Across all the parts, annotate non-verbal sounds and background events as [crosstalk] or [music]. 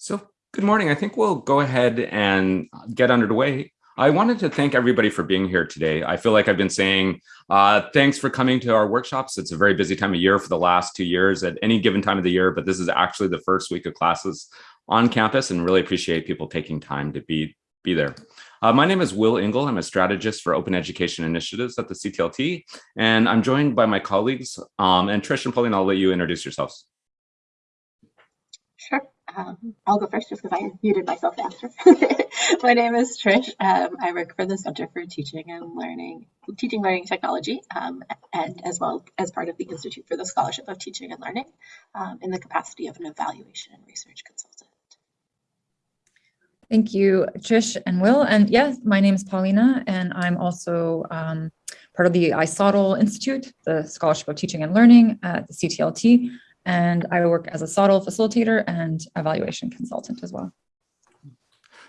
So good morning. I think we'll go ahead and get underway. I wanted to thank everybody for being here today. I feel like I've been saying uh, thanks for coming to our workshops. It's a very busy time of year for the last two years at any given time of the year, but this is actually the first week of classes on campus and really appreciate people taking time to be, be there. Uh, my name is Will Engel. I'm a strategist for open education initiatives at the CTLT, and I'm joined by my colleagues. Um, and Trish and Paulina, I'll let you introduce yourselves. Um, I'll go first just because I muted myself after. [laughs] My name is Trish. Um, I work for the Center for Teaching and Learning, Teaching Learning Technology, um, and as well as part of the Institute for the Scholarship of Teaching and Learning um, in the capacity of an evaluation and research consultant. Thank you, Trish and Will. And yes, my name is Paulina, and I'm also um, part of the iSOTL Institute, the Scholarship of Teaching and Learning at the CTLT and I work as a SOTL facilitator and evaluation consultant as well.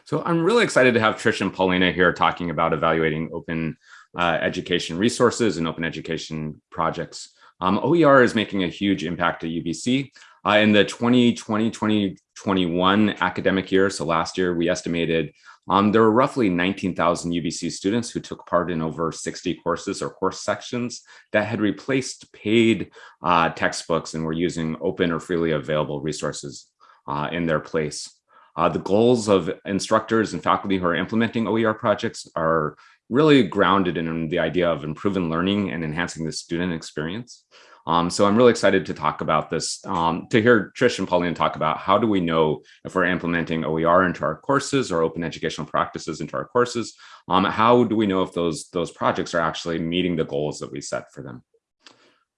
So I'm really excited to have Trish and Paulina here talking about evaluating open uh, education resources and open education projects. Um, OER is making a huge impact at UBC. Uh, in the 2020-2021 academic year, so last year, we estimated um, there were roughly 19,000 UBC students who took part in over 60 courses or course sections that had replaced paid uh, textbooks and were using open or freely available resources uh, in their place. Uh, the goals of instructors and faculty who are implementing OER projects are really grounded in the idea of improving learning and enhancing the student experience. Um, so I'm really excited to talk about this, um, to hear Trish and Paulina talk about how do we know if we're implementing OER into our courses or open educational practices into our courses? Um, how do we know if those, those projects are actually meeting the goals that we set for them?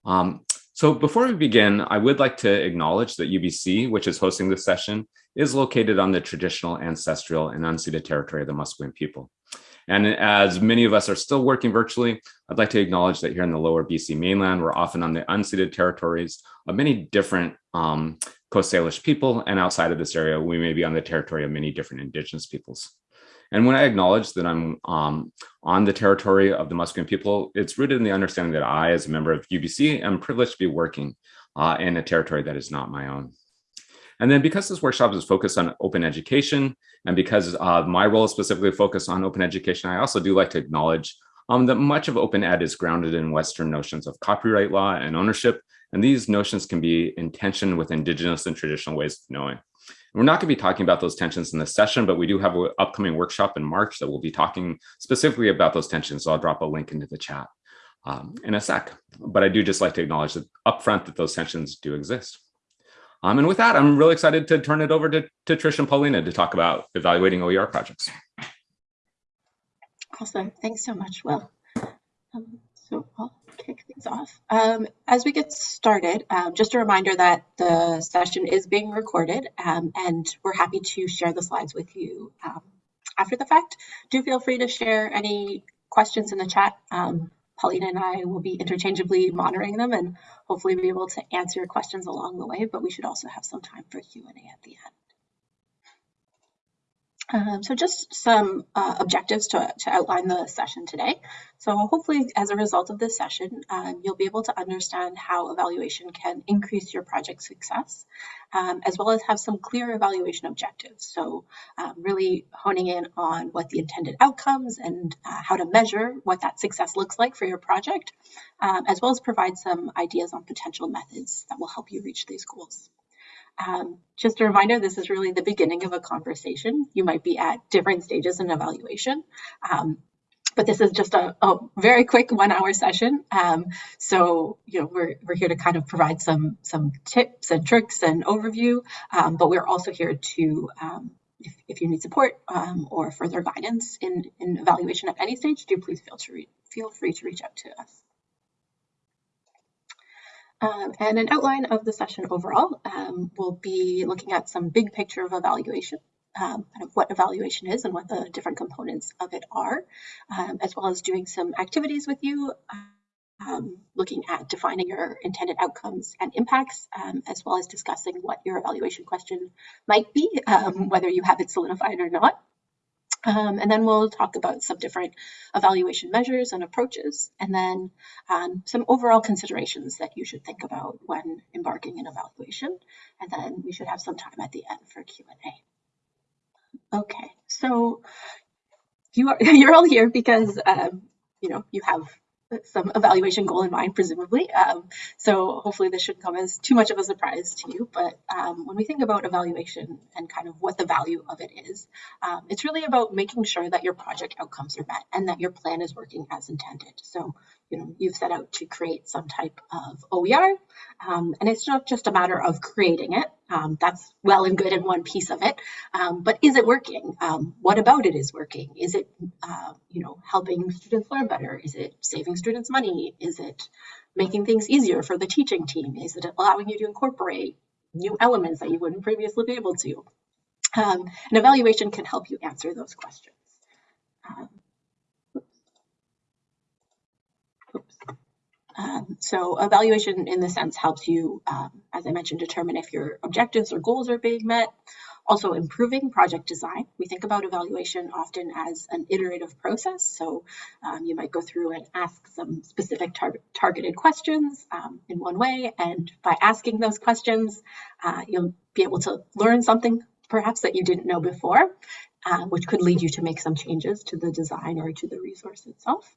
Um, so before we begin, I would like to acknowledge that UBC, which is hosting this session, is located on the traditional, ancestral, and unceded territory of the Musqueam people. And as many of us are still working virtually, I'd like to acknowledge that here in the lower BC mainland, we're often on the unceded territories of many different um, Coast Salish people. And outside of this area, we may be on the territory of many different indigenous peoples. And when I acknowledge that I'm um, on the territory of the Musqueam people, it's rooted in the understanding that I, as a member of UBC, am privileged to be working uh, in a territory that is not my own. And then because this workshop is focused on open education, and because uh, my role is specifically focused on open education, I also do like to acknowledge um, that much of open ed is grounded in Western notions of copyright law and ownership, and these notions can be in tension with indigenous and traditional ways of knowing. We're not going to be talking about those tensions in this session, but we do have an upcoming workshop in March that will be talking specifically about those tensions. So I'll drop a link into the chat um, in a sec. But I do just like to acknowledge that upfront that those tensions do exist. Um, and with that, I'm really excited to turn it over to, to Trish and Paulina to talk about evaluating OER projects. Awesome. Thanks so much, Will. Um, so I'll kick things off. Um, as we get started, um, just a reminder that the session is being recorded um, and we're happy to share the slides with you um, after the fact. Do feel free to share any questions in the chat. Paulina and I will be interchangeably monitoring them and hopefully be able to answer your questions along the way, but we should also have some time for Q&A at the end. Um, so just some uh, objectives to, to, outline the session today. So hopefully as a result of this session, um, you'll be able to understand how evaluation can increase your project success, um, as well as have some clear evaluation objectives. So um, really honing in on what the intended outcomes and uh, how to measure what that success looks like for your project, um, as well as provide some ideas on potential methods that will help you reach these goals. Um, just a reminder, this is really the beginning of a conversation. You might be at different stages in evaluation. Um, but this is just a, a very quick one hour session. Um, so, you know, we're, we're here to kind of provide some, some tips and tricks and overview, um, but we're also here to, um, if, if you need support um, or further guidance in, in evaluation at any stage, do please feel, to feel free to reach out to us. Um, and an outline of the session overall, um, we'll be looking at some big picture of evaluation, um, kind of what evaluation is and what the different components of it are, um, as well as doing some activities with you, um, looking at defining your intended outcomes and impacts, um, as well as discussing what your evaluation question might be, whether you have it solidified or not. Um, and then we'll talk about some different evaluation measures and approaches, and then um, some overall considerations that you should think about when embarking in evaluation. And then we should have some time at the end for Q&A. Okay, so you are, [laughs] you're all here because um, you know you have some evaluation goal in mind, presumably. Um, so hopefully this shouldn't come as too much of a surprise to you. But um, when we think about evaluation and kind of what the value of it is, um, it's really about making sure that your project outcomes are met and that your plan is working as intended. So you know, you've set out to create some type of OER, um, and it's not just a matter of creating it. Um, that's well and good in one piece of it, um, but is it working? Um, what about it is working? Is it, uh, you know, helping students learn better? Is it saving students money? Is it making things easier for the teaching team? Is it allowing you to incorporate new elements that you wouldn't previously be able to? Um, an evaluation can help you answer those questions. Um, so evaluation in the sense helps you, um, as I mentioned, determine if your objectives or goals are being met. Also improving project design. We think about evaluation often as an iterative process. So um, you might go through and ask some specific tar targeted questions um, in one way. And by asking those questions, uh, you'll be able to learn something perhaps that you didn't know before, uh, which could lead you to make some changes to the design or to the resource itself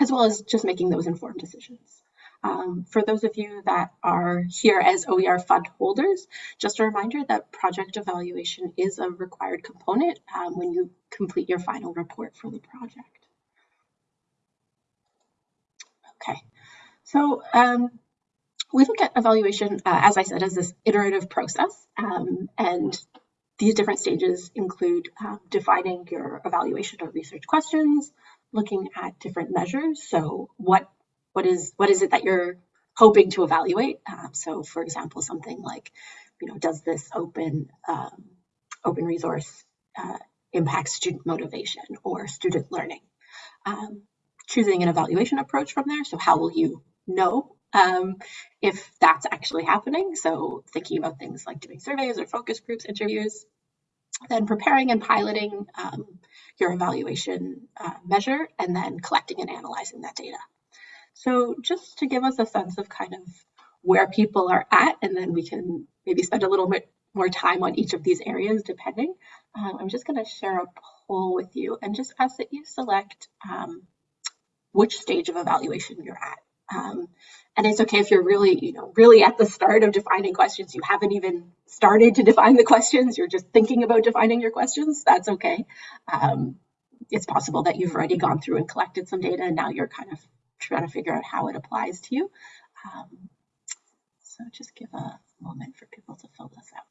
as well as just making those informed decisions. Um, for those of you that are here as OER fund holders, just a reminder that project evaluation is a required component um, when you complete your final report for the project. Okay, so um, we look at evaluation, uh, as I said, as this iterative process, um, and these different stages include um, defining your evaluation or research questions, looking at different measures. So what what is what is it that you're hoping to evaluate? Um, so for example, something like, you know, does this open um, open resource uh, impact student motivation or student learning? Um, choosing an evaluation approach from there. So how will you know um, if that's actually happening? So thinking about things like doing surveys or focus groups, interviews, then preparing and piloting um, your evaluation uh, measure, and then collecting and analyzing that data. So just to give us a sense of kind of where people are at, and then we can maybe spend a little bit more time on each of these areas depending. Um, I'm just going to share a poll with you and just ask that you select um, which stage of evaluation you're at. Um, and it's okay if you're really, you know, really at the start of defining questions, you haven't even started to define the questions, you're just thinking about defining your questions, that's okay. Um, it's possible that you've already gone through and collected some data and now you're kind of trying to figure out how it applies to you. Um, so just give a moment for people to fill this out.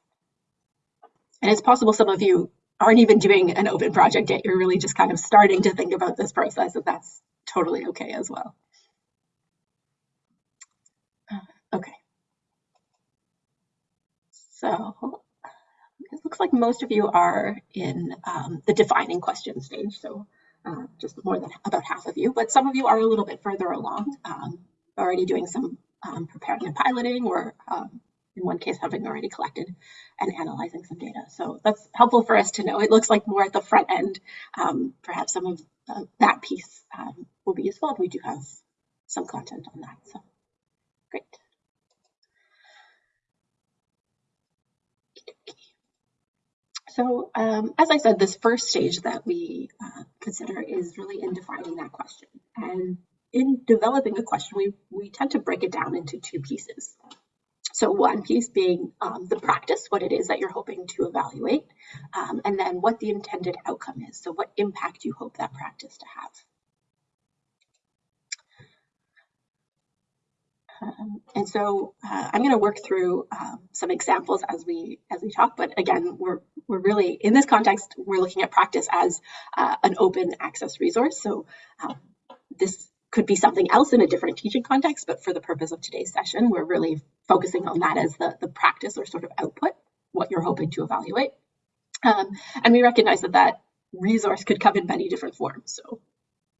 And it's possible some of you aren't even doing an open project yet. You're really just kind of starting to think about this process and that's totally okay as well. Okay. So it looks like most of you are in um, the defining question stage, so uh, just more than about half of you, but some of you are a little bit further along, um, already doing some um, preparing and piloting, or um, in one case, having already collected and analyzing some data. So that's helpful for us to know. It looks like more at the front end, um, perhaps some of uh, that piece um, will be useful, and we do have some content on that. So great. So um, as I said, this first stage that we uh, consider is really in defining that question. And in developing a question, we, we tend to break it down into two pieces. So one piece being um, the practice, what it is that you're hoping to evaluate, um, and then what the intended outcome is. So what impact you hope that practice to have. Um, and so uh, I'm going to work through um, some examples as we as we talk. But again, we're we're really in this context we're looking at practice as uh, an open access resource. So um, this could be something else in a different teaching context, but for the purpose of today's session, we're really focusing on that as the the practice or sort of output, what you're hoping to evaluate. Um, and we recognize that that resource could come in many different forms. So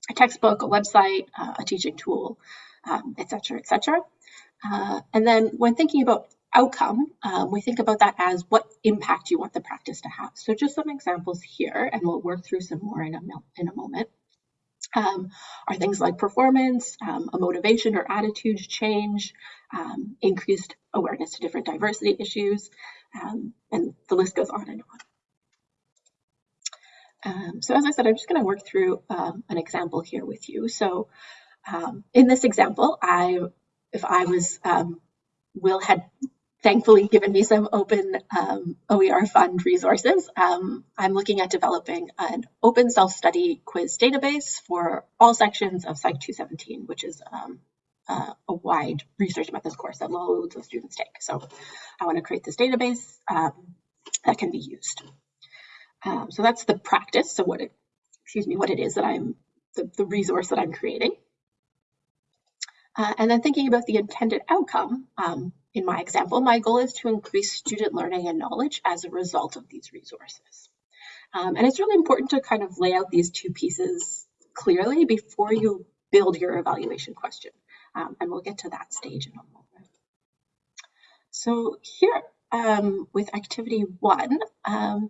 a textbook, a website, uh, a teaching tool, um, et cetera, et cetera. Uh, and then when thinking about outcome, um, we think about that as what impact you want the practice to have. So just some examples here, and we'll work through some more in a, in a moment, um, are things like performance, um, a motivation or attitude change, um, increased awareness to different diversity issues, um, and the list goes on and on. Um, so as I said, I'm just going to work through an example here with you. So in this example, I, if I was, Will had thankfully given me some open um, OER fund resources. Um, I'm looking at developing an open self-study quiz database for all sections of Psych 217, which is um, uh, a wide research methods course that loads of students take. So I want to create this database um, that can be used. Um, so that's the practice. So what it, excuse me, what it is that I'm, the, the resource that I'm creating. Uh, and then thinking about the intended outcome, um, in my example, my goal is to increase student learning and knowledge as a result of these resources. Um, and it's really important to kind of lay out these two pieces clearly before you build your evaluation question. Um, and we'll get to that stage in a moment. So here um, with activity one, um,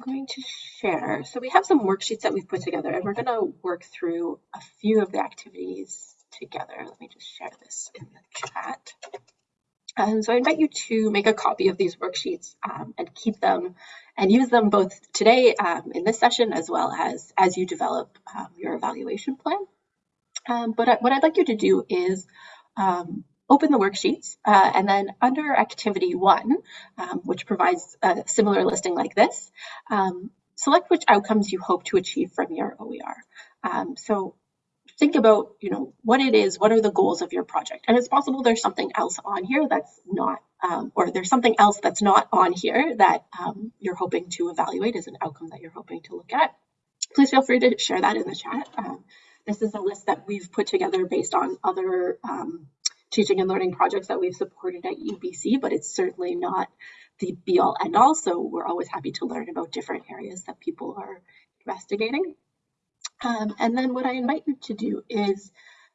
I'm going to share. So we have some worksheets that we've put together and we're going to work through a few of the activities together. Let me just share this in the chat. And so I invite you to make a copy of these worksheets um, and keep them and use them both today um, in this session as well as as you develop um, your evaluation plan. Um, but what I'd like you to do is um, open the worksheets uh, and then under activity one, um, which provides a similar listing like this, select which outcomes you hope to achieve from your OER. so think about, you know, what it is, what are the goals of your project? And it's possible there's something else on here that's not, um, or there's something else that's not on here that um, you're hoping to evaluate as an outcome that you're hoping to look at. Please feel free to share that in the chat. Um, this is a list that we've put together based on other um, teaching and learning projects that we've supported at UBC, but it's certainly not the be all end all. So we're always happy to learn about different areas that people are investigating. Um, and then what I invite you to do is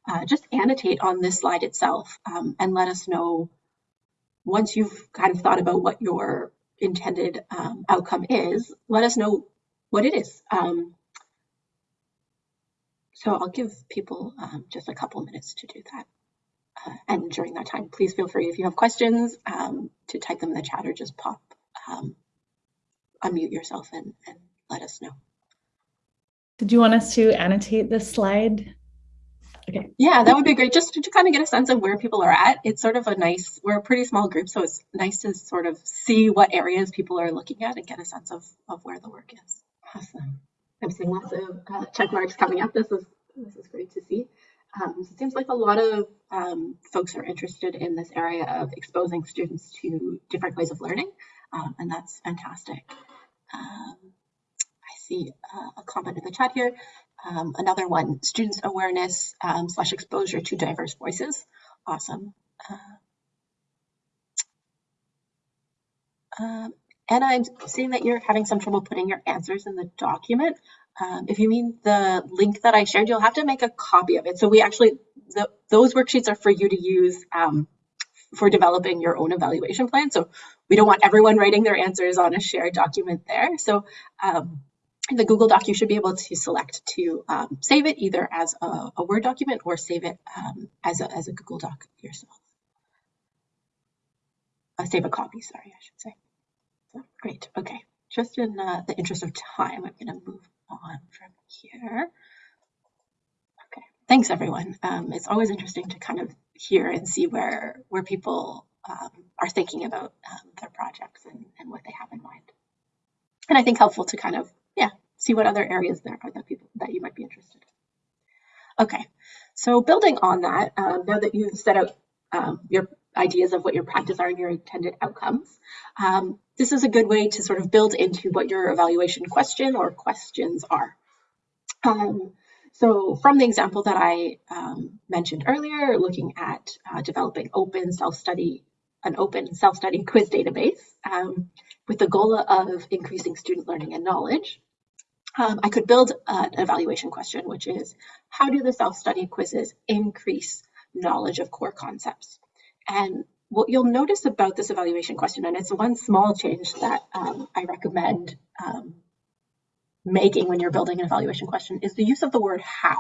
uh, just annotate on this slide itself um, and let us know once you've kind of thought about what your intended um, outcome is, let us know what it is. Um, so I'll give people um, just a couple minutes to do that. Uh, and during that time, please feel free if you have questions um, to type them in the chat or just pop, unmute yourself and, and let us know. Did you want us to annotate this slide? Okay. Yeah, that would be great. Just to, to kind of get a sense of where people are at. It's sort of a nice, we're a pretty small group, so it's nice to sort of see what areas people are looking at and get a sense of, of where the work is. Awesome. I'm seeing lots of uh, check marks coming up. This is, this is great to see. Um, it seems like a lot of um, folks are interested in this area of exposing students to different ways of learning, um, and that's fantastic. Um, see uh, a comment in the chat here. Um, another one, students awareness um, slash exposure to diverse voices. Awesome. Uh, um, and I'm seeing that you're having some trouble putting your answers in the document. Um, if you mean the link that I shared, you'll have to make a copy of it. So we actually, the, those worksheets are for you to use um, for developing your own evaluation plan. So we don't want everyone writing their answers on a shared document there. So um, the Google Doc, you should be able to select to um, save it either as a, a, Word document or save it um, as, a, as a Google Doc yourself. Uh, save a copy, sorry, I should say. So, great, okay. Just in uh, the interest of time, I'm gonna move on from here. Okay, thanks everyone. Um, it's always interesting to kind of hear and see where, where people um, are thinking about um, their projects and, and what they have in mind. And I think helpful to kind of yeah, see what other areas there are that people that you might be interested in. Okay, so building on that, um, now that you've set out um, your ideas of what your practice are and your intended outcomes, um, this is a good way to sort of build into what your evaluation question or questions are. Um, so from the example that I um, mentioned earlier, looking at uh, developing open self-study, an open self-study quiz database um, with the goal of increasing student learning and knowledge, um, I could build an evaluation question, which is how do the self-study quizzes increase knowledge of core concepts? And what you'll notice about this evaluation question, and it's one small change that um, I recommend um, making when you're building an evaluation question, is the use of the word how.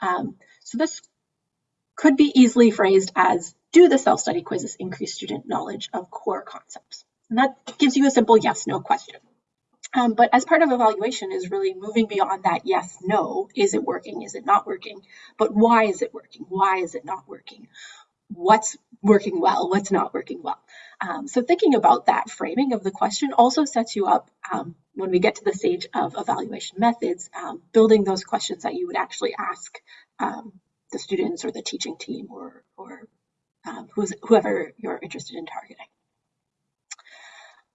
Um, so this could be easily phrased as, do the self-study quizzes increase student knowledge of core concepts? And that gives you a simple yes, no question. Um, but as part of evaluation is really moving beyond that yes, no, is it working, is it not working? But why is it working? Why is it not working? What's working well, what's not working well? Um, so thinking about that framing of the question also sets you up um, when we get to the stage of evaluation methods, um, building those questions that you would actually ask um, the students or the teaching team or, or um, whoever you're interested in targeting.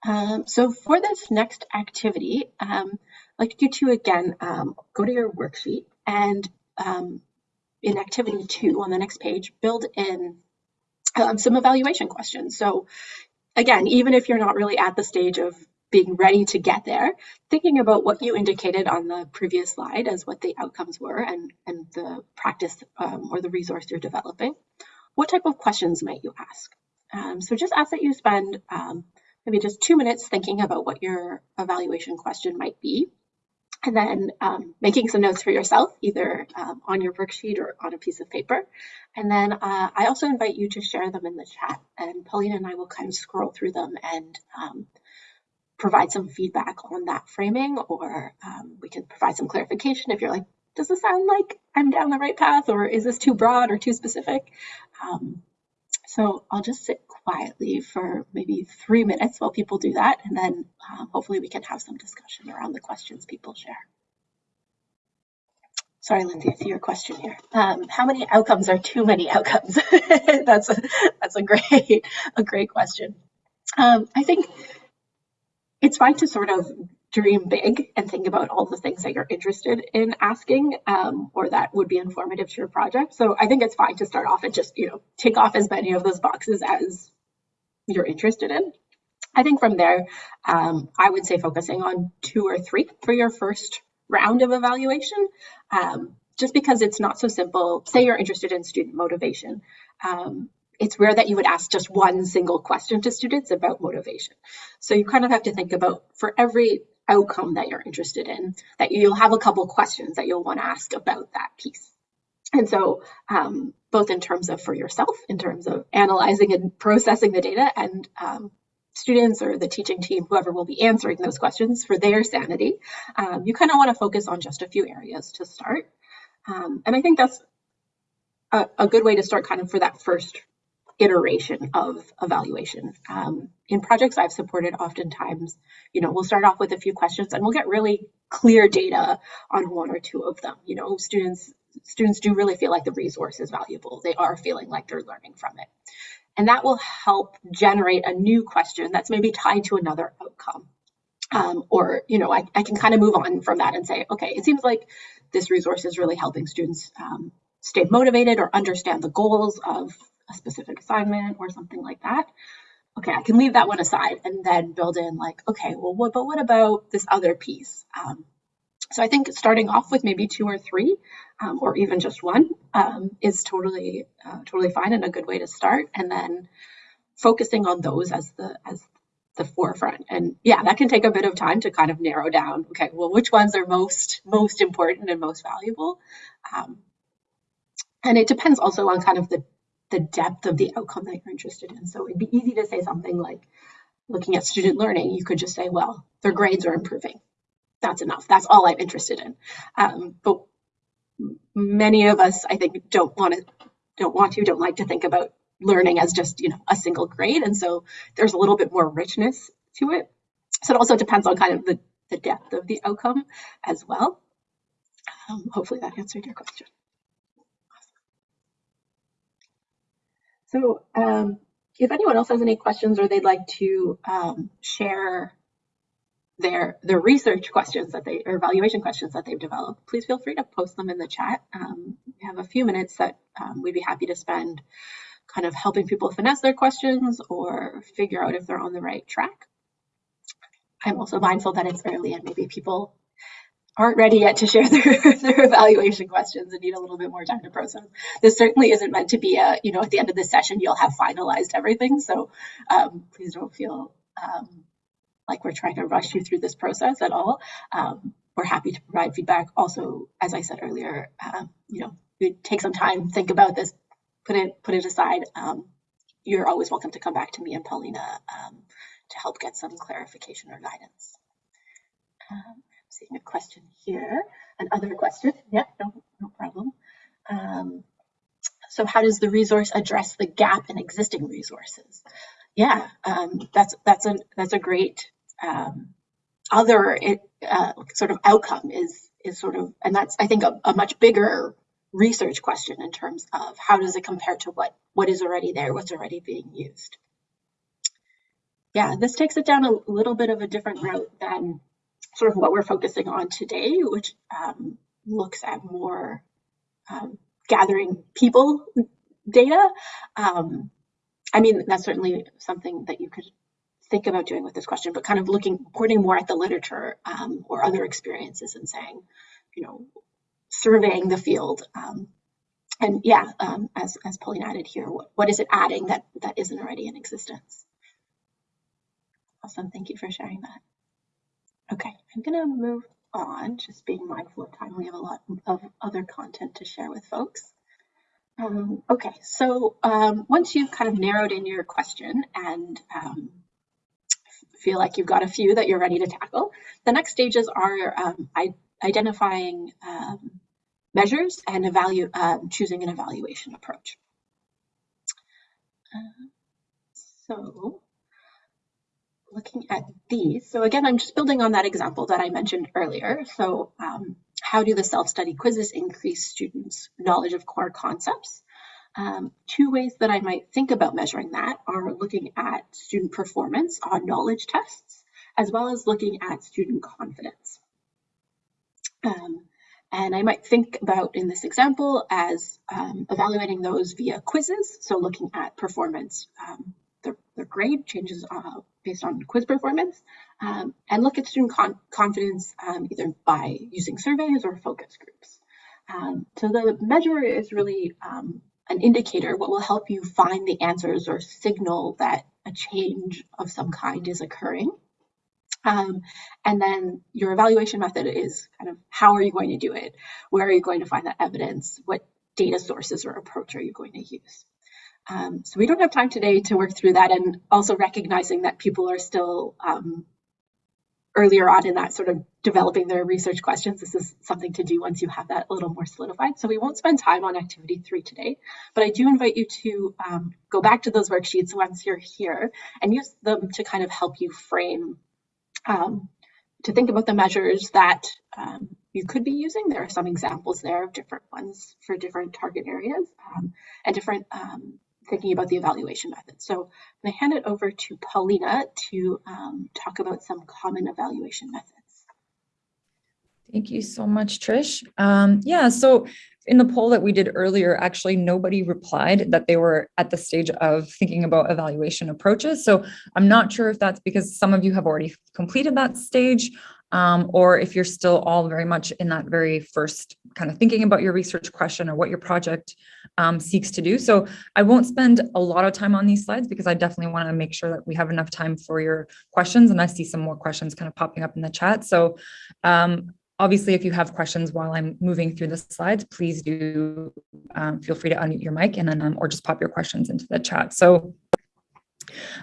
Um, so for this next activity, um, I'd like you to again um, go to your worksheet and um, in activity two on the next page, build in um, some evaluation questions. So again, even if you're not really at the stage of being ready to get there, thinking about what you indicated on the previous slide as what the outcomes were and, and the practice um, or the resource you're developing, what type of questions might you ask? so just ask that you spend maybe just two minutes thinking about what your evaluation question might be, and then um, making some notes for yourself, either um, on your worksheet or on a piece of paper. And then uh, I also invite you to share them in the chat, and Paulina and I will kind of scroll through them and um, provide some feedback on that framing, or um, we can provide some clarification if you're like, does this sound like I'm down the right path, or is this too broad or too specific? So I'll just sit quietly for maybe three minutes while people do that, and then um, hopefully we can have some discussion around the questions people share. Sorry, Lindsay, I see your question here. Um, how many outcomes are too many outcomes? [laughs] that's a that's a great [laughs] a great question. Um, I think it's fine to sort of dream big and think about all the things that you're interested in asking um, or that would be informative to your project. So I think it's fine to start off and just, you know, tick off as many of those boxes as you're interested in. I think from there, um, I would say focusing on two or three for your first round of evaluation, um, just because it's not so simple. Say you're interested in student motivation. Um, it's rare that you would ask just one single question to students about motivation. So you kind of have to think about for every outcome that you're interested in, that you'll have a couple questions that you'll want to ask about that piece. And so um, both in terms of for yourself, in terms of analyzing and processing the data and um, students or the teaching team, whoever will be answering those questions for their sanity, um, you kind of want to focus on just a few areas to start. Um, and I think that's a, a, good way to start kind of for that first iteration of evaluation. Um, in projects I've supported, oftentimes, you know, we'll start off with a few questions and we'll get really clear data on one or two of them. You know, students students do really feel like the resource is valuable. They are feeling like they're learning from it. And that will help generate a new question that's maybe tied to another outcome. Um, or, you know, I, I can kind of move on from that and say, okay, it seems like this resource is really helping students um, stay motivated or understand the goals of a specific assignment or something like that. Okay, I can leave that one aside and then build in like, okay, well, what, but what about this other piece? Um, so I think starting off with maybe two or three, um, or even just one, um, is totally uh, totally fine and a good way to start. And then focusing on those as the as the forefront. And yeah, that can take a bit of time to kind of narrow down. Okay, well, which ones are most most important and most valuable? Um, and it depends also on kind of the the depth of the outcome that you're interested in. So it'd be easy to say something like, looking at student learning, you could just say, well, their grades are improving. That's enough. That's all I'm interested in. Um, but many of us, I think, don't want to, don't want to, don't like to think about learning as just, you know, a single grade. And so there's a little bit more richness to it. So it also depends on kind of the, the depth of the outcome as well. Um, hopefully that answered your question. So um, if anyone else has any questions or they'd like to um, share their their research questions that they or evaluation questions that they've developed, please feel free to post them in the chat. Um, we have a few minutes that um, we'd be happy to spend kind of helping people finesse their questions or figure out if they're on the right track. I'm also mindful that it's early and maybe people aren't ready yet to share [laughs] their, their evaluation questions and need a little bit more time to process. This certainly isn't meant to be a, you know, at the end of the session, you'll have finalized everything. So um, please don't feel um, like we're trying to rush you through this process at all. Um, we're happy to provide feedback. Also, as I said earlier, uh, you know, take some time, think about this, put it put it aside. Um, you're always welcome to come back to me and Paulina um, to help get some clarification or guidance. Um, seeing a question here, another question. Yeah, no, no problem. Um, so how does the resource address the gap in existing resources? Yeah, um, that's that's a that's a great um, other uh, sort of outcome is is sort of, and that's I think a, a much bigger research question in terms of how does it compare to what what is already there, what's already being used. Yeah, this takes it down a little bit of a different route than sort of what we're focusing on today, which um, looks at more um, gathering people data. Um, I mean, that's certainly something that you could think about doing with this question, but kind of looking, pointing more at the literature um, or other experiences and saying, you know, surveying the field. Um, and yeah, um, as, as Paulina added here, what, what is it adding that, that isn't already in existence? Awesome, thank you for sharing that. Okay, I'm gonna move on, just being mindful of time. We have a lot of other content to share with folks. Um, okay, so um, once you've kind of narrowed in your question and um, feel like you've got a few that you're ready to tackle, the next stages are um, identifying um, measures and evalu um, choosing an evaluation approach. Uh, so looking at these, so again, I'm just building on that example that I mentioned earlier. So um, how do the self-study quizzes increase students' knowledge of core concepts? Um, two ways that I might think about measuring that are looking at student performance on knowledge tests, as well as looking at student confidence. Um, and I might think about in this example as um, evaluating those via quizzes. So looking at performance, their, their, grade changes uh, based on quiz performance, um, and look at student con confidence um, either by using surveys or focus groups. Um, so the measure is really um, an indicator, what will help you find the answers or signal that a change of some kind is occurring. Um, and then your evaluation method is kind of how are you going to do it? Where are you going to find that evidence? What data sources or approach are you going to use? Um, so we don't have time today to work through that and also recognizing that people are still um, earlier on in that sort of developing their research questions. This is something to do once you have that a little more solidified. So we won't spend time on activity three today, but I do invite you to um, go back to those worksheets once you're here and use them to kind of help you frame um, to think about the measures that um, you could be using. There are some examples there of different ones for different target areas um, and different um, thinking about the evaluation methods. So I'm going to hand it over to Paulina to um, talk about some common evaluation methods. Thank you so much, Trish. Um, yeah, so in the poll that we did earlier, actually nobody replied that they were at the stage of thinking about evaluation approaches. So I'm not sure if that's because some of you have already completed that stage um, or if you're still all very much in that very first kind of thinking about your research question or what your project um, seeks to do. So I won't spend a lot of time on these slides because I definitely want to make sure that we have enough time for your questions and I see some more questions kind of popping up in the chat. So um, Obviously, if you have questions while I'm moving through the slides, please do um, feel free to unmute your mic and then um, or just pop your questions into the chat. So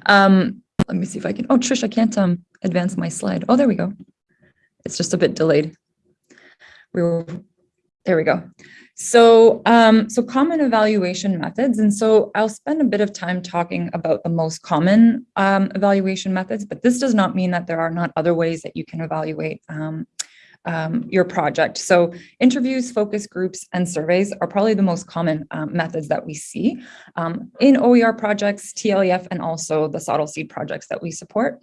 um, let me see if I can. Oh, Trish, I can't um, advance my slide. Oh, there we go. It's just a bit delayed. We there we go. So, um, so common evaluation methods. And so I'll spend a bit of time talking about the most common um, evaluation methods, but this does not mean that there are not other ways that you can evaluate um, um, your project. So interviews, focus groups, and surveys are probably the most common um, methods that we see um, in OER projects, TLEF, and also the SOTL seed projects that we support.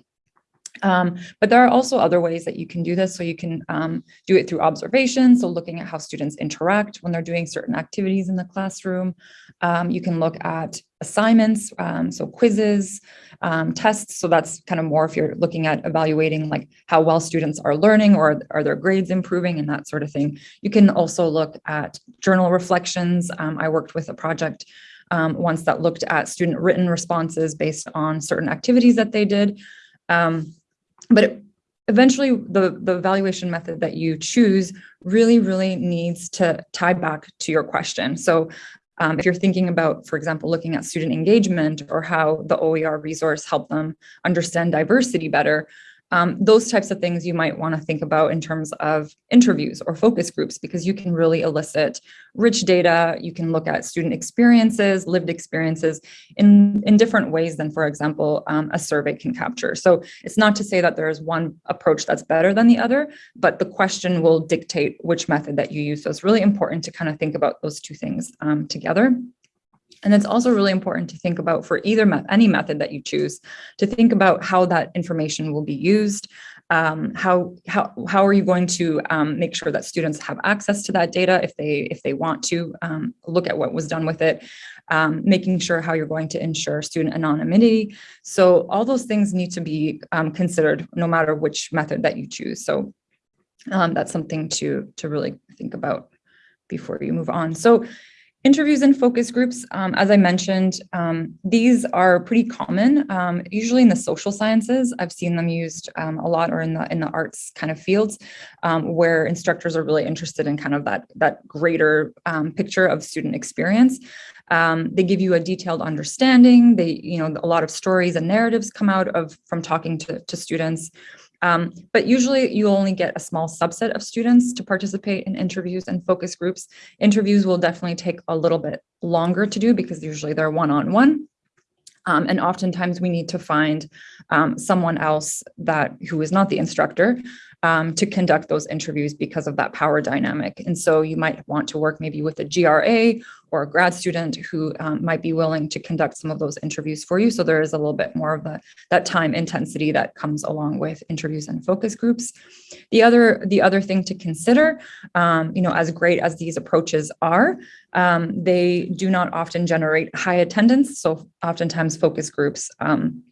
Um, but there are also other ways that you can do this. So you can um, do it through observation. So looking at how students interact when they're doing certain activities in the classroom. Um, you can look at assignments, um, so quizzes, um, tests. So that's kind of more if you're looking at evaluating like how well students are learning or are their grades improving and that sort of thing. You can also look at journal reflections. Um, I worked with a project once that looked at student written responses based on certain activities that they did. Um, but it, eventually the, the evaluation method that you choose really, really needs to tie back to your question. So um, if you're thinking about, for example, looking at student engagement or how the OER resource helped them understand diversity better, um, those types of things you might want to think about in terms of interviews or focus groups, because you can really elicit rich data. You can look at student experiences, lived experiences in, in different ways than, for example, um, a survey can capture. So it's not to say that there is one approach that's better than the other, but the question will dictate which method that you use. So it's really important to kind of think about those two things um, together. And it's also really important to think about for either me any method that you choose, to think about how that information will be used, um, how, how, how are you going to um, make sure that students have access to that data if they, if they want to um, look at what was done with it, um, making sure how you're going to ensure student anonymity. So all those things need to be um, considered no matter which method that you choose. So um, that's something to, to really think about before you move on. So Interviews and focus groups, um, as I mentioned, um, these are pretty common, um, usually in the social sciences. I've seen them used um, a lot or in the in the arts kind of fields um, where instructors are really interested in kind of that, that greater um, picture of student experience. they give you a detailed understanding. They, you know, a lot of stories and narratives come out of from talking to, to students. Um, but usually you only get a small subset of students to participate in interviews and focus groups. Interviews will definitely take a little bit longer to do because usually they're one-on-one. -on -one. Um, and oftentimes we need to find um, someone else that who is not the instructor um, to conduct those interviews because of that power dynamic. And so you might want to work maybe with a GRA or a grad student who um, might be willing to conduct some of those interviews for you. So there is a little bit more of the, that time intensity that comes along with interviews and focus groups. The other, the other thing to consider, um, you know, as great as these approaches are, um, they do not often generate high attendance. So oftentimes focus groups um,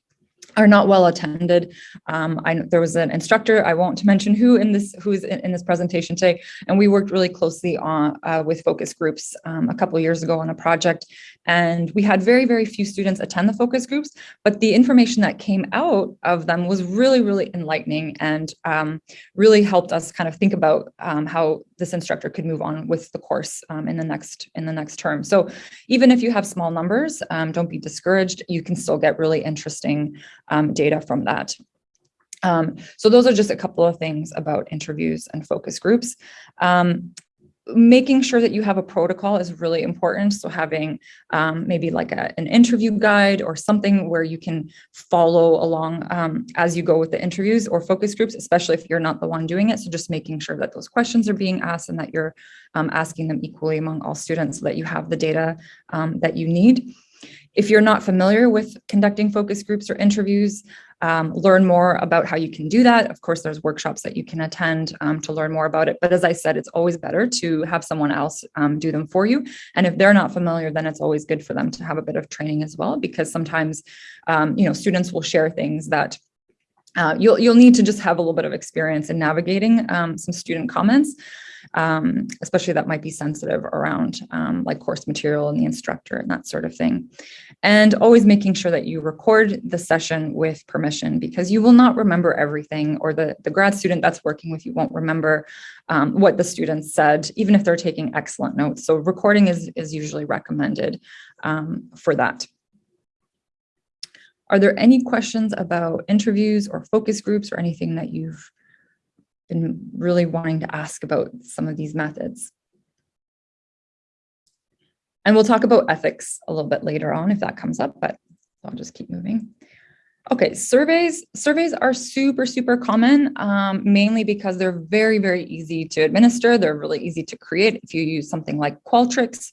are not well attended. Um, I, there was an instructor, I won't mention who in this who's in, in this presentation today, and we worked really closely on uh, with focus groups um, a couple years ago on a project, and we had very, very few students attend the focus groups, but the information that came out of them was really, really enlightening and um, really helped us kind of think about um, how this instructor could move on with the course um, in the next in the next term. So even if you have small numbers, um, don't be discouraged. You can still get really interesting um, data from that. Um, so those are just a couple of things about interviews and focus groups. Um, making sure that you have a protocol is really important. So having um, maybe like a, an interview guide or something where you can follow along um, as you go with the interviews or focus groups, especially if you're not the one doing it. So just making sure that those questions are being asked and that you're um, asking them equally among all students so that you have the data um, that you need. If you're not familiar with conducting focus groups or interviews, um, learn more about how you can do that. Of course, there's workshops that you can attend um, to learn more about it. But as I said, it's always better to have someone else um, do them for you. And if they're not familiar, then it's always good for them to have a bit of training as well, because sometimes, um, you know, students will share things that uh, you'll, you'll need to just have a little bit of experience in navigating um, some student comments um, especially that might be sensitive around um, like course material and the instructor and that sort of thing. And always making sure that you record the session with permission because you will not remember everything or the, the grad student that's working with you won't remember um, what the students said, even if they're taking excellent notes. So recording is, is usually recommended um, for that. Are there any questions about interviews or focus groups or anything that you've been really wanting to ask about some of these methods. And we'll talk about ethics a little bit later on if that comes up, but I'll just keep moving. Okay, surveys. Surveys are super, super common, um, mainly because they're very, very easy to administer. They're really easy to create if you use something like Qualtrics.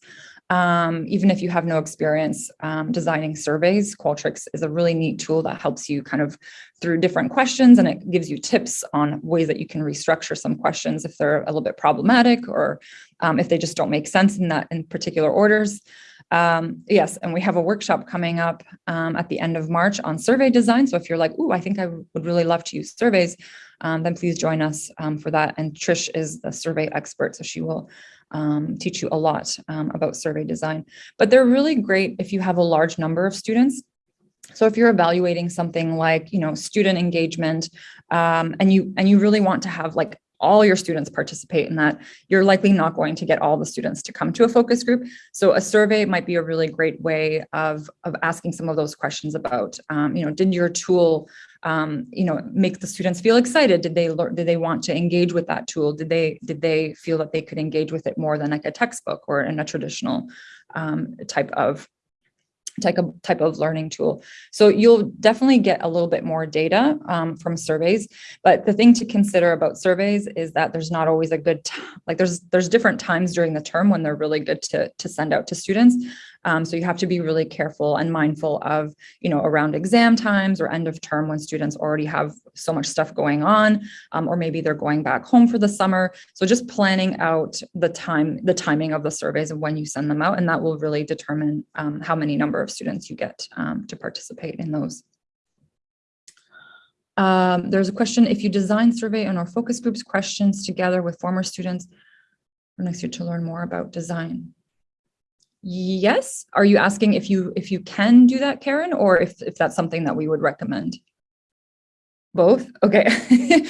Um, even if you have no experience um, designing surveys, Qualtrics is a really neat tool that helps you kind of through different questions and it gives you tips on ways that you can restructure some questions if they're a little bit problematic or um, if they just don't make sense in that in particular orders. Um, yes, and we have a workshop coming up um, at the end of March on survey design. So if you're like, oh, I think I would really love to use surveys, um, then please join us for that. And Trish is the survey expert, so she will um, teach you a lot um, about survey design. But they're really great if you have a large number of students. So if you're evaluating something like, you know, student engagement, um, and you and you really want to have like all your students participate in that, you're likely not going to get all the students to come to a focus group. So a survey might be a really great way of, of asking some of those questions about, um, you know, did your tool, um, you know, make the students feel excited? Did they learn, did they want to engage with that tool? Did they, did they feel that they could engage with it more than like a textbook or in a traditional um, type of type of type of learning tool. So you'll definitely get a little bit more data um, from surveys. But the thing to consider about surveys is that there's not always a good like there's there's different times during the term when they're really good to to send out to students. Um, so you have to be really careful and mindful of, you know, around exam times or end of term when students already have so much stuff going on, um, or maybe they're going back home for the summer. So just planning out the time, the timing of the surveys and when you send them out, and that will really determine um, how many number of students you get um, to participate in those. Um, there's a question, if you design survey and or focus groups questions together with former students for next year to learn more about design. Yes. Are you asking if you if you can do that, Karen, or if, if that's something that we would recommend? Both? Okay. [laughs]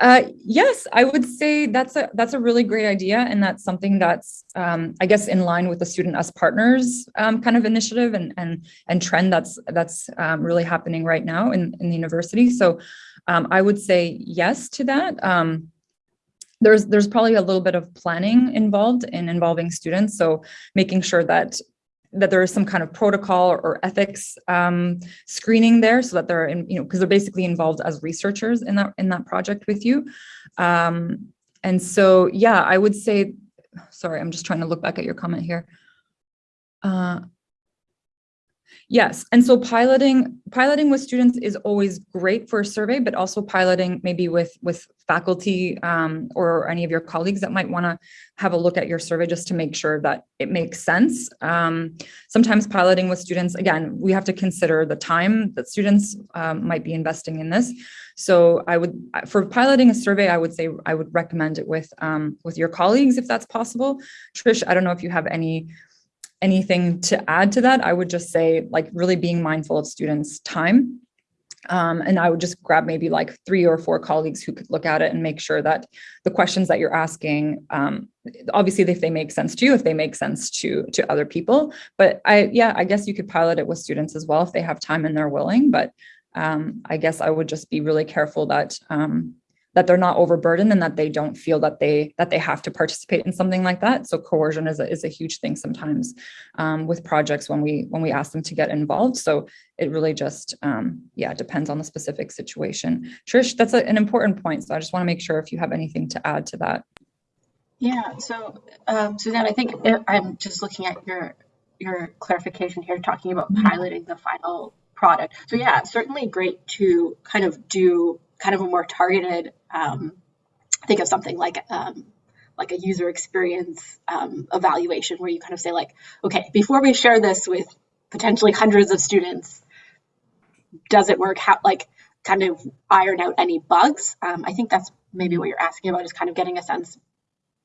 uh, yes, I would say that's a that's a really great idea. And that's something that's, um, I guess, in line with the Student as Partners um, kind of initiative and, and, and trend that's that's um, really happening right now in, in the university. So um, I would say yes to that. Um, there's there's probably a little bit of planning involved in involving students. So making sure that that there is some kind of protocol or ethics um, screening there so that they're in, you know, because they're basically involved as researchers in that in that project with you. Um, and so, yeah, I would say, sorry, I'm just trying to look back at your comment here. Uh, Yes, and so piloting piloting with students is always great for a survey, but also piloting maybe with with faculty um, or any of your colleagues that might want to have a look at your survey just to make sure that it makes sense. Um, sometimes piloting with students, again, we have to consider the time that students um, might be investing in this. So I would, for piloting a survey, I would say I would recommend it with um, with your colleagues if that's possible. Trish, I don't know if you have any anything to add to that, I would just say like really being mindful of students' time. Um, and I would just grab maybe like three or four colleagues who could look at it and make sure that the questions that you're asking, um, obviously if they make sense to you, if they make sense to to other people. But I, yeah, I guess you could pilot it with students as well if they have time and they're willing. But um, I guess I would just be really careful that um, that they're not overburdened and that they don't feel that they that they have to participate in something like that. So coercion is a, is a huge thing sometimes um, with projects when we when we ask them to get involved. So it really just um, yeah depends on the specific situation. Trish, that's a, an important point. So I just want to make sure if you have anything to add to that. Yeah. So um, Suzanne, I think I'm just looking at your your clarification here, talking about mm-hmm. piloting the final product. So yeah, certainly great to kind of do kind of a more targeted, um, think of something like um, like a user experience um, evaluation where you kind of say like, okay, before we share this with potentially hundreds of students, does it work? How like kind of iron out any bugs? Um, I think that's maybe what you're asking about is kind of getting a sense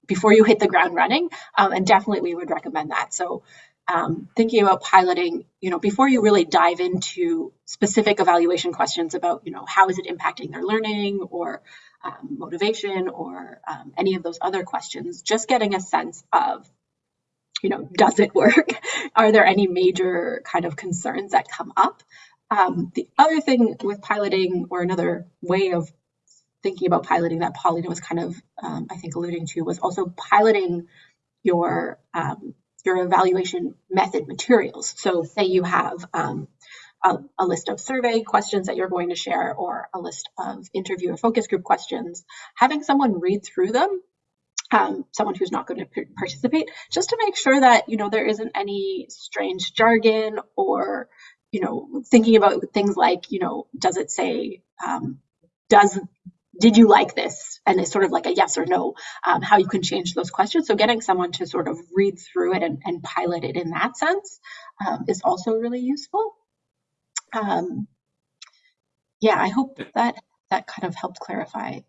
before you hit the ground running. Um, and definitely we would recommend that. So um, thinking about piloting, you know, before you really dive into specific evaluation questions about, you know, how is it impacting their learning or um, motivation or um, any of those other questions, just getting a sense of, you know, does it work? [laughs] Are there any major kind of concerns that come up? Um, the other thing with piloting or another way of thinking about piloting that Paulina was kind of, um, I think, alluding to was also piloting your um, your evaluation method materials. So say you have um, a, a, list of survey questions that you're going to share or a list of interview or focus group questions, having someone read through them um, someone who's not going to participate, just to make sure that, you know, there isn't any strange jargon or, you know, thinking about things like, you know, does it say, um, does, did you like this? And it's sort of like a yes or no, um, how you can change those questions. So getting someone to sort of read through it and, and pilot it in that sense um, is also really useful. Um, yeah, I hope that that kind of helped clarify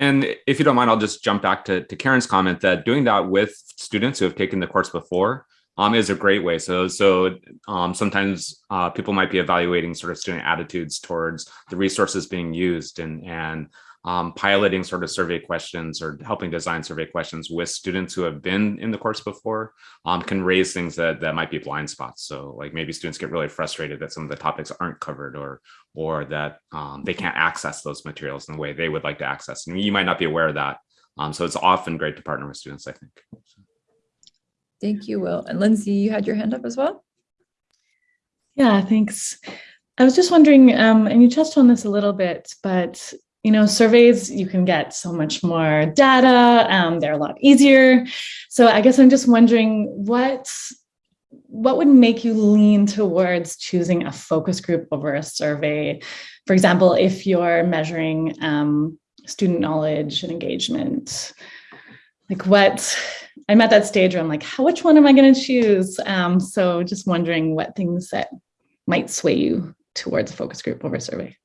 and if you don't mind, I'll just jump back to, to Karen's comment that doing that with students who have taken the course before um, is a great way. So, so um, sometimes uh, people might be evaluating sort of student attitudes towards the resources being used and, and um, piloting sort of survey questions or helping design survey questions with students who have been in the course before um, can raise things that, that might be blind spots. So like maybe students get really frustrated that some of the topics aren't covered or, or that um, they can't access those materials in the way they would like to access. And you might not be aware of that. Um, so it's often great to partner with students, I think. Thank you, Will. And Lindsay, you had your hand up as well? Yeah, thanks. I was just wondering, um, and you touched on this a little bit, but you know, surveys, you can get so much more data. Um, they're a lot easier. So I guess I'm just wondering what, what would make you lean towards choosing a focus group over a survey? For example, if you're measuring um, student knowledge and engagement, like what, I'm at that stage where I'm like, how, which one am I going to choose? Um, so just wondering what things that might sway you towards a focus group over a survey.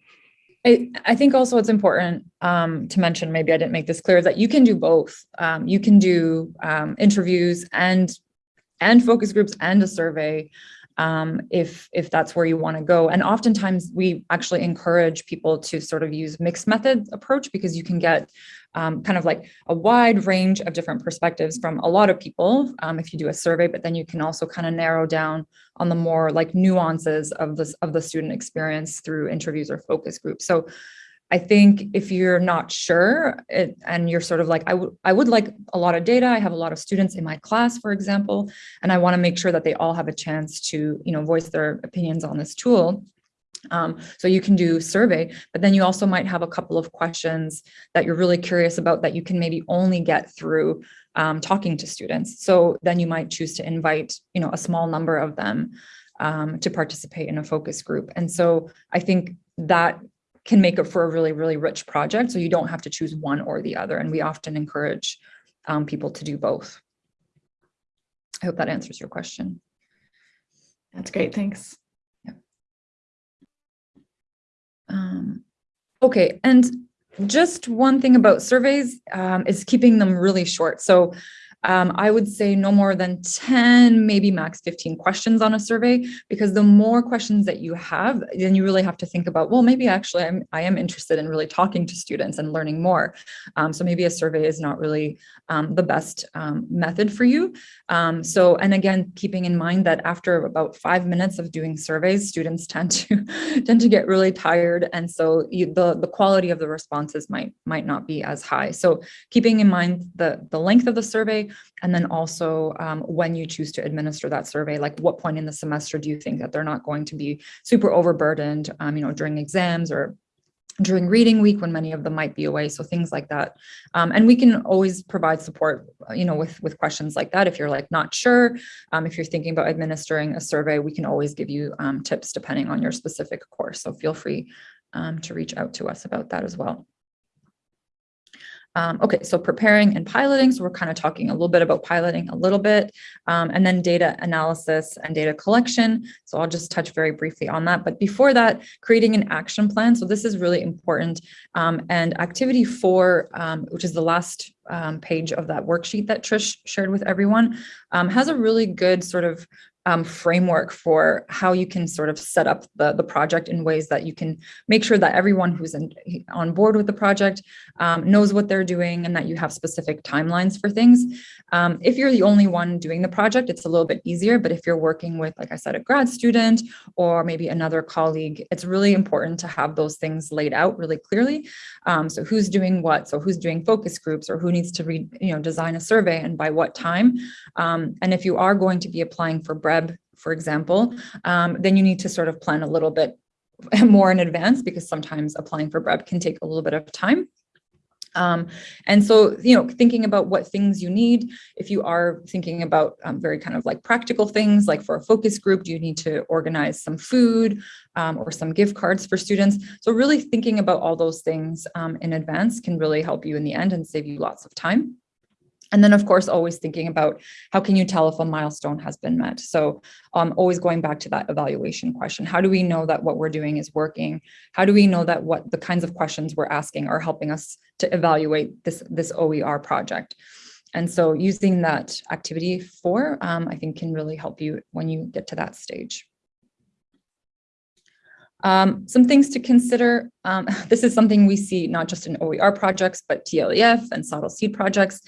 I, I think also it's important um, to mention, maybe I didn't make this clear, that you can do both. Um, you can do um, interviews and and focus groups and a survey um, if if that's where you want to go. And oftentimes we actually encourage people to sort of use mixed method approach because you can get um, kind of like a wide range of different perspectives from a lot of people um, if you do a survey, but then you can also kind of narrow down on the more like nuances of this of the student experience through interviews or focus groups. So I think if you're not sure it, and you're sort of like, I, would I would like a lot of data. I have a lot of students in my class, for example, and I wanna make sure that they all have a chance to you know, voice their opinions on this tool. Um, so you can do survey, but then you also might have a couple of questions that you're really curious about that you can maybe only get through um, talking to students. So then you might choose to invite, you know, a small number of them um, to participate in a focus group. And so I think that can make it for a really, really rich project. So you don't have to choose one or the other. And we often encourage um, people to do both. I hope that answers your question. That's great. Thanks. Um, okay, and just one thing about surveys um, is keeping them really short. So um, I would say no more than 10, maybe max 15 questions on a survey, because the more questions that you have, then you really have to think about, well, maybe actually I'm, I am interested in really talking to students and learning more. Um, so maybe a survey is not really um, the best um, method for you. Um, so, and again, keeping in mind that after about five minutes of doing surveys, students [laughs] tend to tend to get really tired. And so you, the, the quality of the responses might, might not be as high. So keeping in mind the, the length of the survey, and then also um, when you choose to administer that survey, like what point in the semester do you think that they're not going to be super overburdened, um, you know, during exams or during reading week when many of them might be away? So things like that. Um, and we can always provide support you know with with questions like that. If you're like not sure um, if you're thinking about administering a survey we can always give you um, tips depending on your specific course. So feel free um, to reach out to us about that as well um, okay, so preparing and piloting. So we're kind of talking a little bit about piloting a little bit, um, and then data analysis and data collection. So I'll just touch very briefly on that. But before that, creating an action plan. So this is really important. Um, and activity four, um, which is the last um, page of that worksheet that Trish shared with everyone, um, has a really good sort of um, framework for how you can sort of set up the, the project in ways that you can make sure that everyone who's in, on board with the project um, knows what they're doing and that you have specific timelines for things. Um, if you're the only one doing the project, it's a little bit easier, but if you're working with, like I said, a grad student or maybe another colleague, it's really important to have those things laid out really clearly. Um, so who's doing what? So who's doing focus groups or who needs to read, you know, design a survey and by what time? Um, and if you are going to be applying for BREB, for example, um, then you need to sort of plan a little bit [laughs] more in advance because sometimes applying for BREB can take a little bit of time. Um, and so, you know, thinking about what things you need, if you are thinking about um, very kind of like practical things, like for a focus group, do you need to organize some food um, or some gift cards for students? So really thinking about all those things um, in advance can really help you in the end and save you lots of time. And then of course, always thinking about how can you tell if a milestone has been met? So um, always going back to that evaluation question. How do we know that what we're doing is working? How do we know that what the kinds of questions we're asking are helping us to evaluate this, this OER project? And so using that activity four, um, I think can really help you when you get to that stage. Um, some things to consider. Um, [laughs] this is something we see not just in OER projects, but TLEF and SOTL seed projects.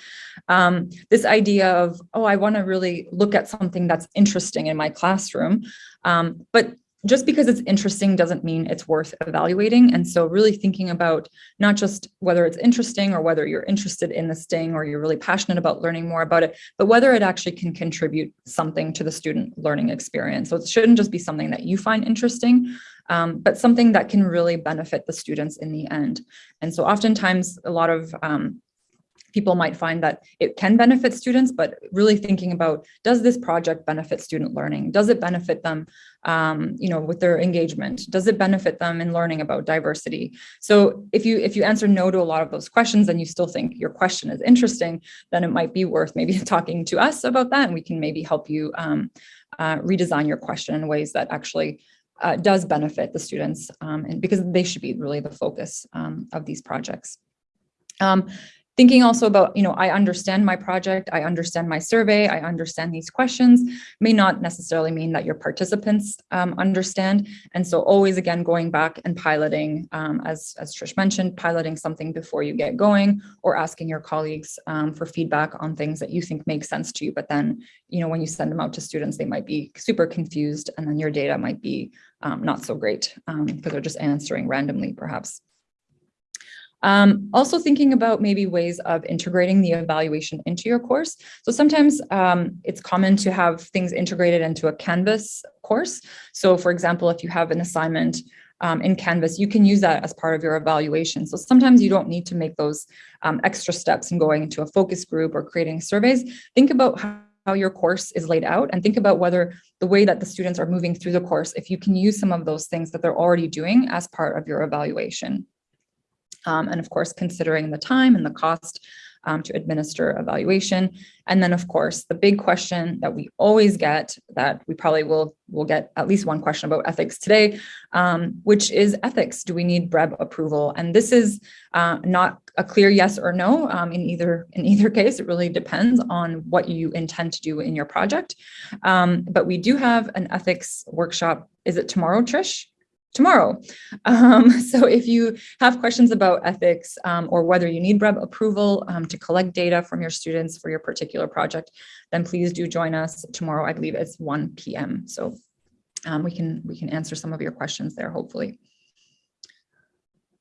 Um, this idea of, oh, I want to really look at something that's interesting in my classroom. Um, but just because it's interesting doesn't mean it's worth evaluating. And so really thinking about not just whether it's interesting or whether you're interested in this thing or you're really passionate about learning more about it, but whether it actually can contribute something to the student learning experience. So it shouldn't just be something that you find interesting, um, but something that can really benefit the students in the end. And so oftentimes a lot of um, people might find that it can benefit students, but really thinking about, does this project benefit student learning? Does it benefit them, um, you know, with their engagement? Does it benefit them in learning about diversity? So if you if you answer no to a lot of those questions and you still think your question is interesting, then it might be worth maybe [laughs] talking to us about that and we can maybe help you um, uh, redesign your question in ways that actually uh, does benefit the students um, and because they should be really the focus um, of these projects. Um, thinking also about, you know, I understand my project, I understand my survey, I understand these questions may not necessarily mean that your participants um, understand. And so always again, going back and piloting, um, as, as Trish mentioned, piloting something before you get going or asking your colleagues um, for feedback on things that you think make sense to you. But then, you know, when you send them out to students, they might be super confused and then your data might be um, not so great because um, they're just answering randomly perhaps. Um, also thinking about maybe ways of integrating the evaluation into your course. So sometimes um, it's common to have things integrated into a Canvas course. So for example, if you have an assignment um, in Canvas, you can use that as part of your evaluation. So sometimes you don't need to make those um, extra steps in going into a focus group or creating surveys. Think about how how your course is laid out and think about whether the way that the students are moving through the course, if you can use some of those things that they're already doing as part of your evaluation. Um, and of course, considering the time and the cost um, to administer evaluation. And then of course, the big question that we always get that we probably will, will get at least one question about ethics today, um, which is ethics. Do we need BREB approval? And this is uh, not a clear yes or no um, in either in either [laughs] case. It really depends on what you intend to do in your project. Um, but we do have an ethics workshop. Is it tomorrow, Trish? Tomorrow. [laughs] Um, so if you have questions about ethics um, or whether you need BREB approval um, to collect data from your students for your particular project, then please do join us tomorrow. I believe it's 1 p.m. So um, we can we can answer some of your questions there, hopefully.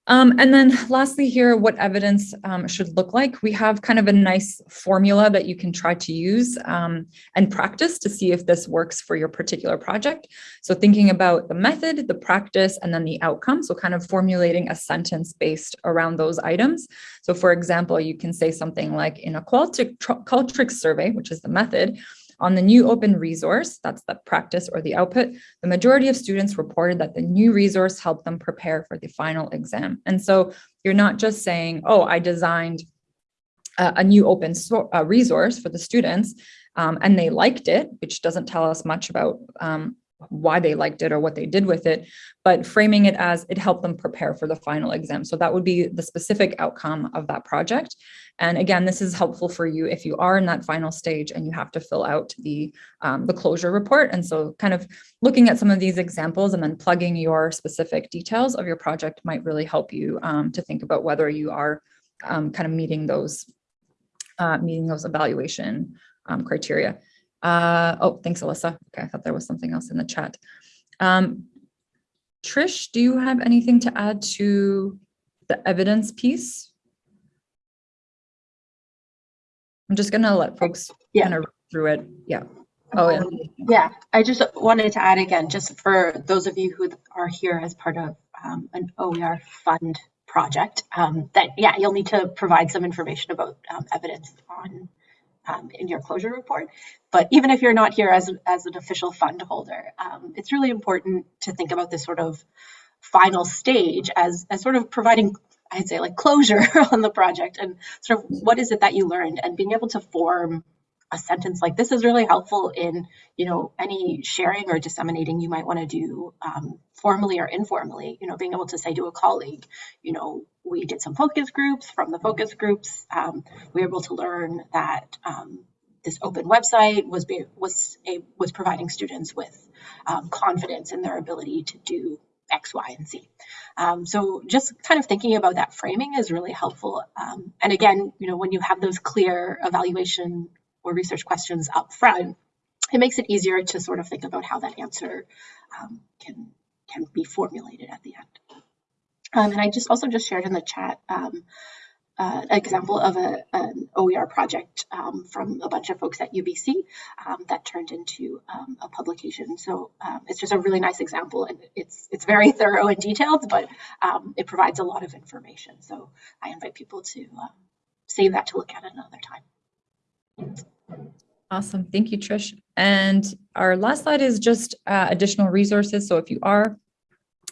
Um, and then lastly here, what evidence um, should look like. We have kind of a nice formula that you can try to use um, and practice to see if this works for your particular project. So thinking about the method, the practice, and then the outcome. So kind of formulating a sentence based around those items. So for example, you can say something like in a Qualtrics survey, which is the method, on the new open resource, that's the practice or the output, the majority of students reported that the new resource helped them prepare for the final exam. And so you're not just saying, oh, I designed a, a new open uh, resource for the students um, and they liked it, which doesn't tell us much about um, why they liked it or what they did with it, but framing it as it helped them prepare for the final exam. So that would be the specific outcome of that project. And again, this is helpful for you if you are in that final stage and you have to fill out the, um, the closure report. And so kind of looking at some of these examples and then plugging your specific details of your project might really help you um, to think about whether you are um, kind of meeting those, uh, meeting those evaluation um, criteria. Uh, oh, thanks, Alyssa. Okay, I thought there was something else in the chat. Um, Trish, do you have anything to add to the evidence piece? I'm just gonna let folks yeah. kind of through it. Yeah. Oh, yeah. yeah. I just wanted to add again, just for those of you who are here as part of um, an OER fund project, um, that yeah, you'll need to provide some information about um, evidence on um, in your closure report. But even if you're not here as, as an official fund holder, um, it's really important to think about this sort of final stage as, as sort of providing, I'd say like closure [laughs] on the project and sort of what is it that you learned? And being able to form a sentence like this is really helpful in you know any sharing or disseminating you might want to do um, formally or informally. You know being able to say to a colleague you know we did some focus groups. From the focus groups um, we were able to learn that um, this open website was be, was a, was providing students with um, confidence in their ability to do X, Y, and Z. Um, so just kind of thinking about that framing is really helpful. Um, and again, you know, when you have those clear evaluation or research questions up front, it makes it easier to sort of think about how that answer um, can can be formulated at the end. Um, and I just also just shared in the chat um, uh, example of a, an OER project um, from a bunch of folks at UBC um, that turned into um, a publication. So um, it's just a really nice example, and it's it's very [laughs] thorough and detailed, but um, it provides a lot of information. So I invite people to uh, save that to look at another time. Awesome. Thank you, Trish. And our last slide is just uh, additional resources. So if you are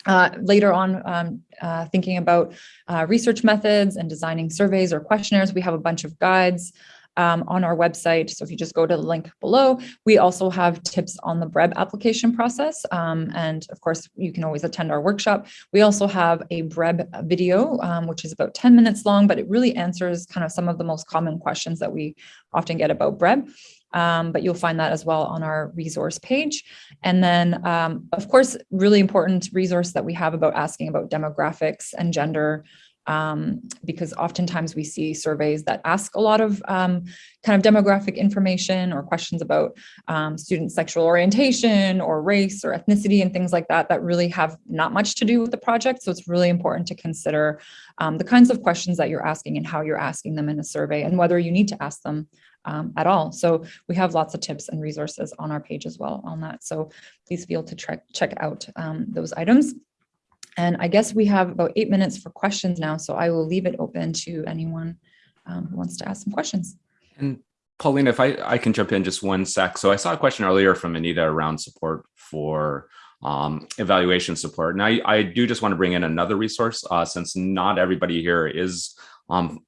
uh, later on um, uh, thinking about uh, research methods and designing surveys or questionnaires, we have a bunch of guides um, on our website. So if you just go to the link below, we also have tips on the BREB application process. Um, and of course, you can always attend our workshop. We also have a BREB video, um, which is about 10 minutes long, but it really answers kind of some of the most common questions that we often get about BREB. Um, but you'll find that as well on our resource page. And then, um, of course, really important resource that we have about asking about demographics and gender um, because oftentimes we see surveys that ask a lot of um, kind of demographic information or questions about um, student sexual orientation or race or ethnicity and things like that that really have not much to do with the project. So it's really important to consider um, the kinds of questions that you're asking and how you're asking them in a survey and whether you need to ask them um, at all. So we have lots of tips and resources on our page as well on that. So please feel to check, check out um, those items. And I guess we have about eight minutes for questions now, so I will leave it open to anyone um, who wants to ask some questions. And Paulina, if I, I can jump in just one sec. So I saw a question earlier from Anita around support for um, evaluation support. And I, I do just want to bring in another resource uh, since not everybody here is um,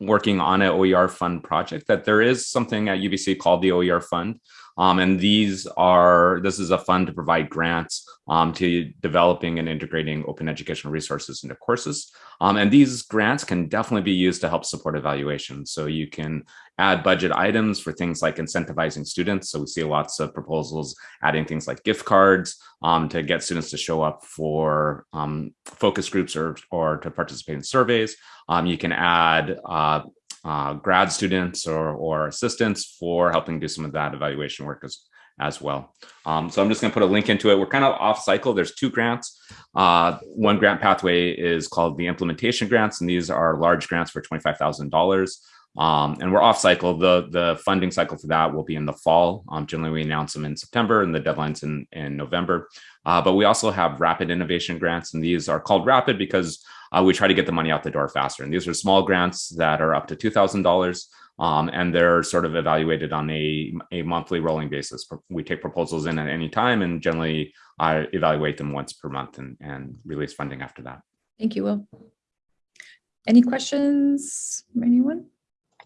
working on an OER fund project, that there is something at UBC called the OER fund. Um, and these are, this is a fund to provide grants um, to developing and integrating open educational resources into courses. Um, and these grants can definitely be used to help support evaluation. So you can add budget items for things like incentivizing students. So we see lots of proposals adding things like gift cards um, to get students to show up for um, focus groups or, or to participate in surveys. Um, you can add uh, uh, grad students or, or assistants for helping do some of that evaluation work as, as well. Um, so I'm just going to put a link into it. We're kind of off cycle. There's two grants. Uh, one grant pathway is called the implementation grants, and these are large grants for $25,000. Um, and we're off cycle. The, the funding cycle for that will be in the fall. Um, generally, we announce them in September and the deadline's in, in November. Uh, but we also have rapid innovation grants, and these are called rapid because uh, we try to get the money out the door faster. And these are small grants that are up to $2,000. Um, and they're sort of evaluated on a, a monthly rolling basis. We take proposals in at any time and generally I evaluate them once per month and, and release funding after that. Thank you, Will. Any questions from anyone?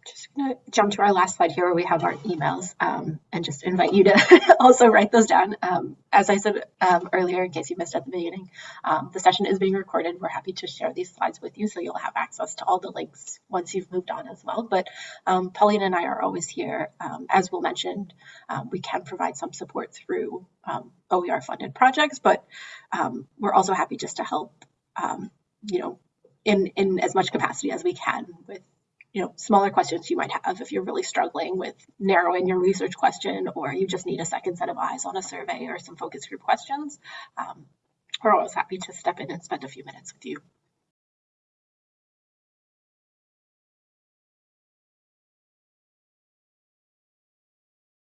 Just going to jump to our last slide here where we have our emails um, and just invite you to [laughs] also write those down. Um, as I said um, earlier, in case you missed at the beginning, um, the session is being recorded. We're happy to share these slides with you so you'll have access to all the links once you've moved on as well. But um, Paulina and I are always here. Um, as Will mentioned, we can provide some support through OER funded projects, but we're also happy just to help, you know, in, in as much capacity as we can with you know, smaller questions you might have if you're really struggling with narrowing your research question or you just need a second set of eyes on a survey or some focus group questions. Um, we're always happy to step in and spend a few minutes with you.